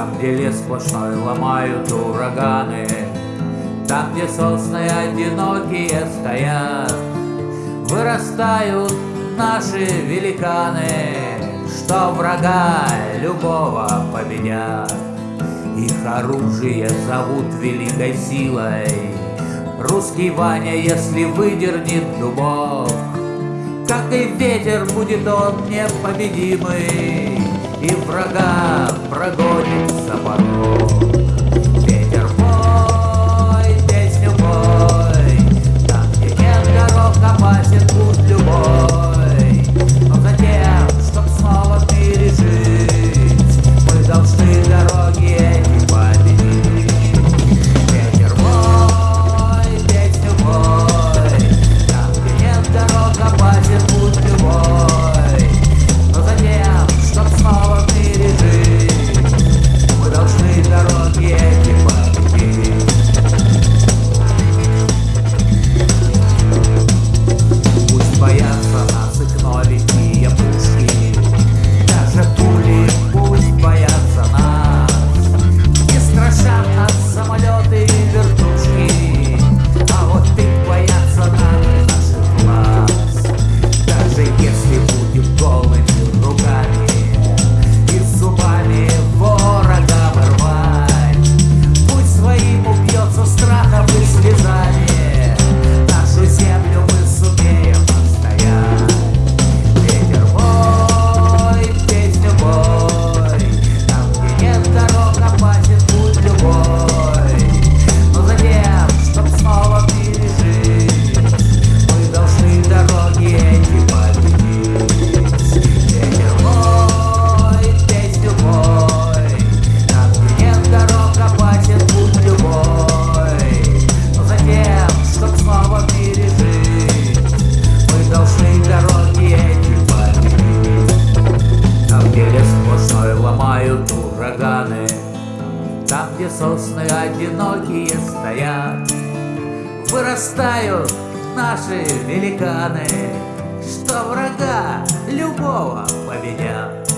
Там, где лес сплошной ломают ураганы, Там, где сосны одинокие стоят, Вырастают наши великаны, Что врага любого победят. Их оружие зовут великой силой, Русский Ваня, если выдернет дубок, Как и ветер будет он непобедимый и врага прогонит собака. Там, где сосны одинокие стоят, Вырастают наши великаны, Что врага любого победят.